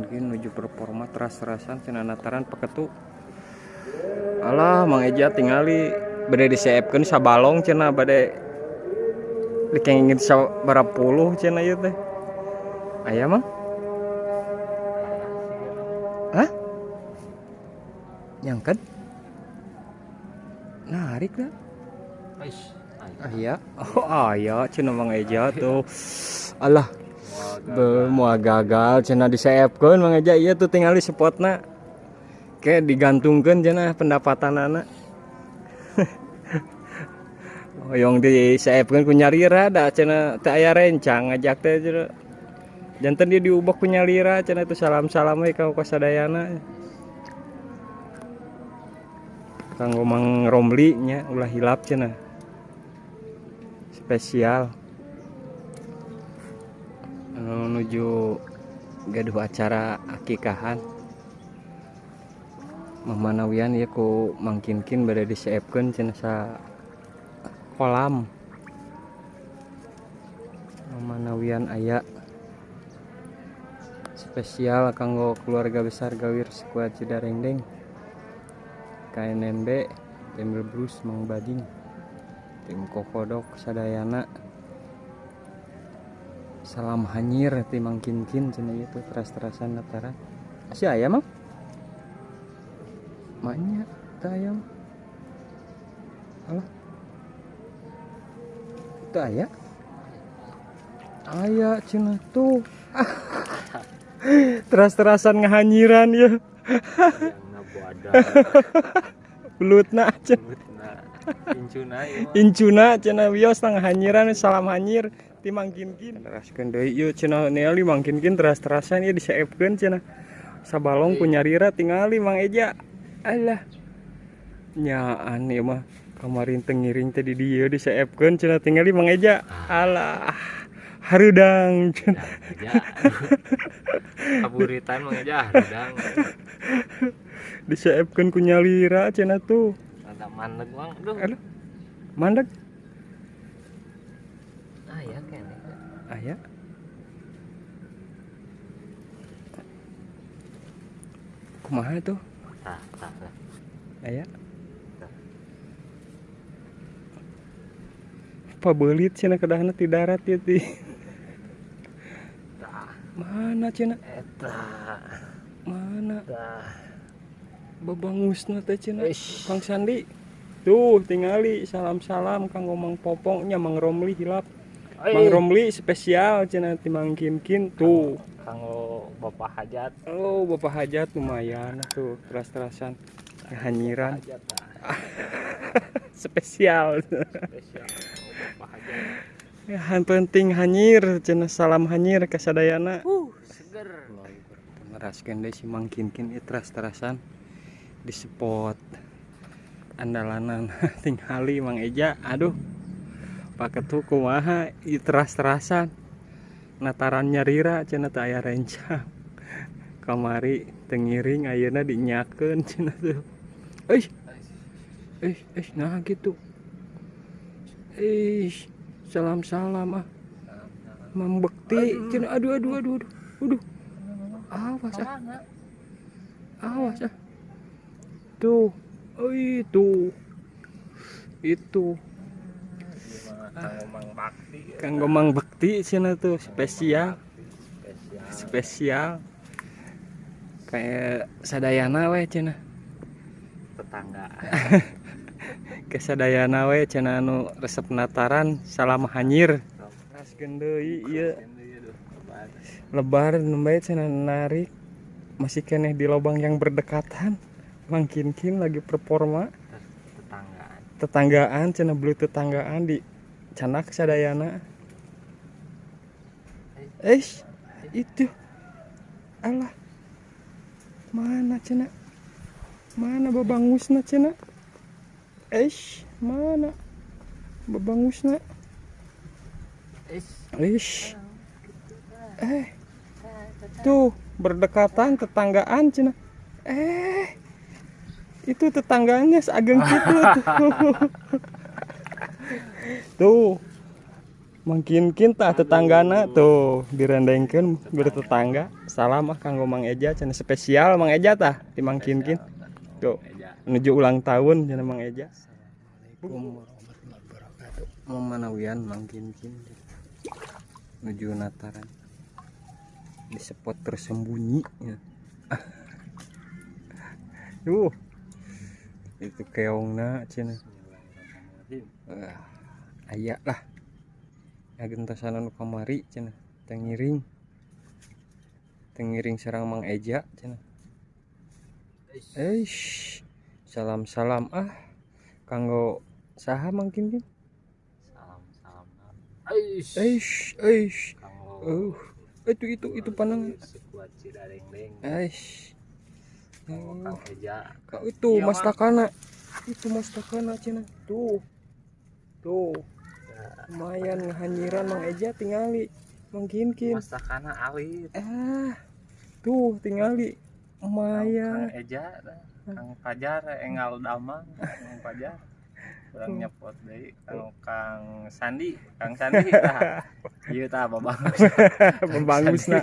Memang gini menuju performa teras-terasan cina nataran paketu. Alah, Mang Eja tingali bade diseepkeun sabalong cina bade dikengingin sabara puluh cina ieu teh. Aya Mang? Hah? Nyangket? Narik dah. Ah iya. Oh aya cenah Mang Eja tuh. Alah. Moal gagal cenah diseepkeun Mang Eja ieu tuh tinggal di spotna. Kayak digantungkeun cenah pendapatanana. Hoyong diseepkeun ku nyarira da cenah teu aya rencang ngajak teh cenah. Janten dia diubah ku nyalira cenah itu salam-salam we ka kasadayana. Kanggo Mang Romli nya ulah hilap cenah spesial menuju gaduh acara akikahan. Memanawian ya ku mangkinkin pada disiapkan cina sa kolam. Memanawian ayah spesial kanggo keluarga besar gawir sekuat Cidarengdeng KNNB Tembil Bruce Mang Bading tim kokodok sadayana salam hanyir timang kinkin cina itu teras-terasan nataran si ayam mah maknya tak ayam. Alah. Itu ayah ayah cina tuh. Teras-terasan ngahanyiran ya belut nak cina Incuna incuna cina wios tang hanyiran salam hanyir ti mangkinkin teraskeun deui ieu cina neali mangkinkin teras-terasan. Ieu disaepkeun cina. Sabalong ku nyarira tingali Mang Eja. Alah. Nyaan ieu mah. Kamarin tengiring tadi dieu disaepkeun cina tingali Mang Eja. Alah. Harudang cina. Kaburitan mah aja udang disaepkeun ku nyalira cina tuh. Ada mandeg bang aduh aduh. Mandek ah ya kayaknya ayah kumaha tuh? Tah tah ayah pabelit cina kedahna ti darat ya ti. Mana cina? Eta mana? Tah. Babangusna teh cina Eish. Kang Sandi. Tuh tingali salam-salam kang ngomong popongnya Mang Romli hilap Mang Romli spesial cina ti Mang Kinkin tuh. Kanggo bapak hajat. Oh bapak hajat lumayan tuh teras-terasan hanyiran hajat tah spesial. Spesial bapak hajat. Han penting hanyir cenah salam hanyir ke sadayana. Uh seger. Ngeraskeun deui si Mang Kinkin ieu teras-terasan di spot andalanan tingali Mang Eja. Aduh paketu kumaha ieu teras-terasan. Nataran nyarira cenah teu aya rencang. Kamari tengiring ayeuna dinyakeun cenah tuh euy eh eh nah gitu. Eh salam salam ah. Mang Bekti cenah aduh aduh aduh aduh aduh. Awas ah. Awas ah. Tuh oh itu itu kanggo mang bakti kang Bekti cenah tuh spesial. Spesial. Spesial kayak sadayana we cenah tetangga. Ke sadayana we cenah anu resep nataran salam hanyir. Raskeun deui ieu lebar. Nembe cenah narik. Masih keneh di lubang yang berdekatan. Mangkinkin lagi performa. Tetanggaan. Tetanggaan cenah beli tetanggaan di canak sadayana eh itu alah mana cenah mana babangusna cenah eh mana babangusna. Ish. Eh. Tuh, berdekatan tetanggaan cenah. Eh. Itu tetangganya seageng gitu tuh. tuh. Makin kinta tetanggana tuh direndengkeun bertetangga. Salam ah kanggo Mang Eja cenah spesial Mang Eja tah dimangkinkin. Tuh Eja menuju ulang tahun cenah Mang Eja. Assalamualaikum warahmatullahi wabarakatuh. Mau manawian mangkinkin. Menuju Nataran. Di spot tersembunyi ya. Yuh. Itu keongna cenah. Bismillahirrahmanirrahim uh, aya lah. Ya gentasan anu kamari cenah tengiring tengiring serang Mang Eja Eish. eish salam salam ah. Kanggo saha mangkin kin salam salam eish. Kanggo uh itu itu itu Kanggo Uh, Kang Eja. kau itu Iya, mas Mang. takana. Itu mas takana cenah. Tuh. Tuh lumayan ngahanyiran Mang Eja tingali. Mangkinkin Masakana alit ah tuh tingali. Lumayan. Eja Kang Pajar Engal Damang Kang Pajar. Kurang nyepot deui Kang Kang Sandi Kang Sandi. Tah Ieu tah babang Babangus na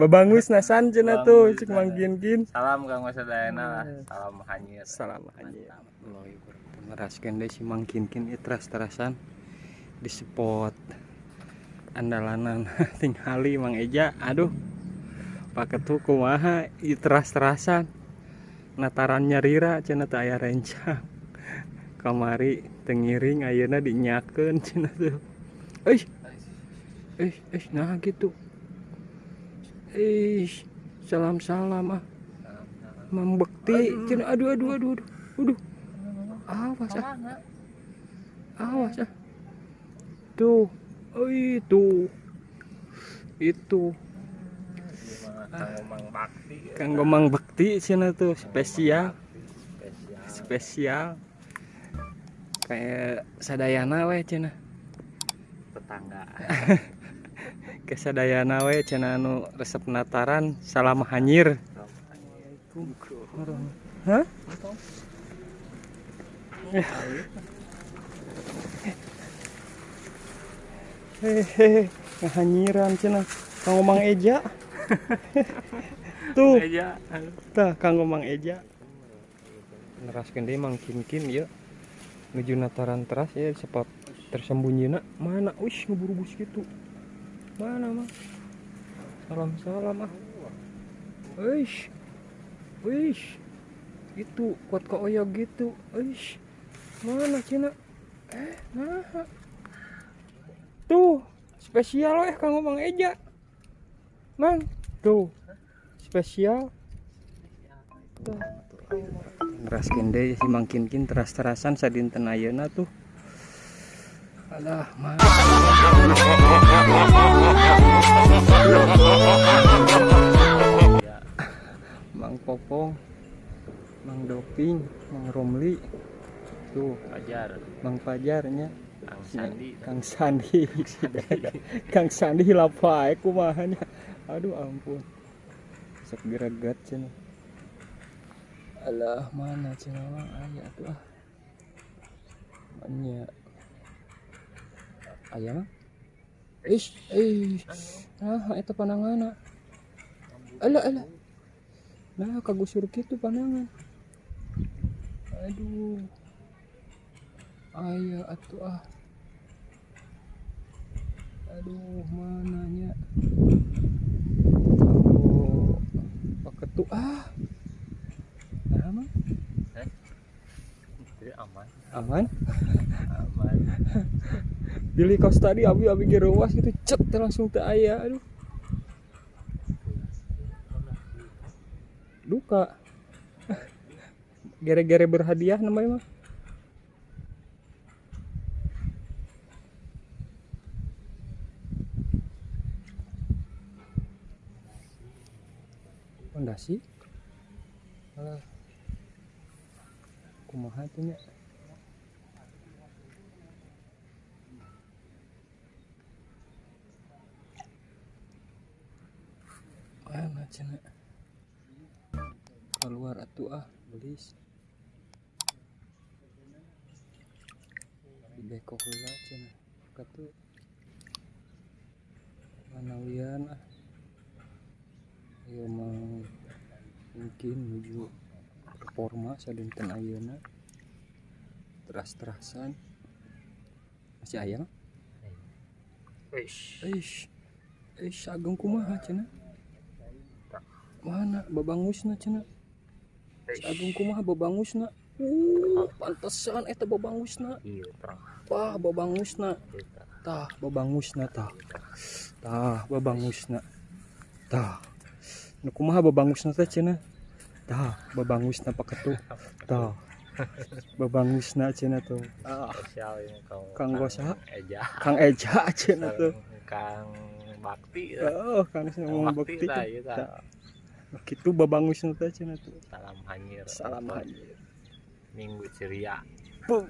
Babangus na san cenah tuh Babangus cek na. mangkin-kin Salam Kang Wasadayana lah. Salam hanyir. Salam aja Ngeraskeun deui si mangkin-kin ieu teras-terasan di spot andalanan. Tingali Mang Eja. Aduh paket hukum kumaha ieu teras-terasan. Nataran nyarira cenah teu aya rencang kamari tengiring ayeuna dinyakeun cenah tuh euy eh eh nah gitu. Eh salam salam ah membekti cenah aduh aduh aduh aduh. Aduh awas ah. Awas ah. Tuh. Oh itu. Itu. Bakti kang gomang bekti cenah tuh spesial. Spesial. Kayak sadayana we cenah tetangga. Kesadayana we cenah anu resep nataran salam hanyir. Hah? Hehehe, ngahanyiran cenah. Kang Mang Eja. Tuh, Eja tah Kang Mang Eja. Neraskeun deui Mang Kinkin ieu. Nuju nataran teras ya spot tersembunyi mana? Wis ngeburu bus gitu. Mana mah? Salam salam ah. Wish, wish, itu kuat kok oyog gitu, wish, mana Cina? Eh, nah, tuh spesial eh kang ngomong Eja, mang, tuh spesial. Ngeraskeun deui si Mang Kinkin teras-terasan sadinten ayeuna tuh. Alah, mah. Mang Popong, Mang Doping, Mang Romli, tuh Pajar Mang Pajarnya, Kang Sandi Kang Sandi, Kang Sandi lapae kumahanya. Aduh ampun. Sok gereget cenah. Alah mana cenah mah aya tuh ah. Anya. Aya mah? Ish, ish. Nah, itu pananganna. Alah, alah. Nah, kagusur gitu panangan. Aduh. Aya atuh ah. Aduh, mananya? Oh, paketu ah. Nah, mah Jadi aman aman. aman Billy kos tadi abi abi gerowas gitu cet teh langsung teh aya aduh duka gere-gere berhadiah namanya mah pondasi alah. Kumaha tuh nya mana? Cina keluar atuh ah belis beko heula cenah katu manawian ah? Ieu mah mungkin menuju reforma sadinten ayeuna teras-terasan masih aya mah Wish. Eish, eish agung kumaha cenah? Mana babangusna cenah? Si agung kumaha babangusna? Uh, pantesan eta babangusna. Iya. Wah, babangusna. Kita. Tah, babangusna tah. Tah, babangusna. Tah. Kumaha babangusna teh cenah? Tah, babangusna paketu. Tah. Babangusna cenah tuh. Ah, kau. Kang Gosa? Eja. Kang Eja cenah tuh. Kang Bakti. Oh, Kang ngomong Bakti iya Tah. Kitu babangusna teh cenah tuh. Salam hanyir. Salam haji. Minggu ceria. Pung.